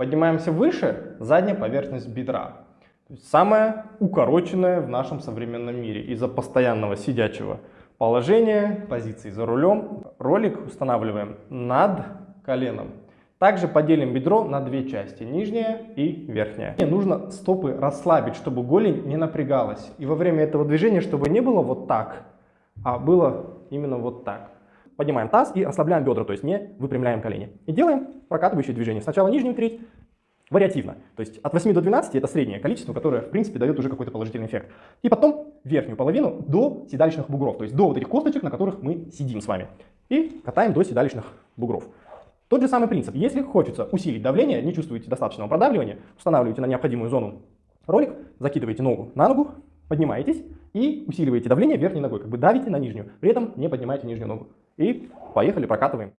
Поднимаемся выше, задняя поверхность бедра. Самая укороченная в нашем современном мире из-за постоянного сидячего положения, позиции за рулем. Ролик устанавливаем над коленом. Также поделим бедро на две части, нижняя и верхняя. Мне нужно стопы расслабить, чтобы голень не напрягалась. И во время этого движения, чтобы не было вот так, а было именно вот так. Поднимаем таз и расслабляем бедра, то есть не выпрямляем колени. И делаем прокатывающее движение. Сначала нижнюю треть, вариативно. То есть от 8 до 12 это среднее количество, которое в принципе дает уже какой-то положительный эффект. И потом верхнюю половину до седалищных бугров, то есть до вот этих косточек, на которых мы сидим с вами. И катаем до седалищных бугров. Тот же самый принцип. Если хочется усилить давление, не чувствуете достаточного продавливания, устанавливаете на необходимую зону ролик, закидываете ногу на ногу, поднимаетесь и усиливаете давление верхней ногой, как бы давите на нижнюю, при этом не поднимаете нижнюю ногу. И поехали, прокатываем.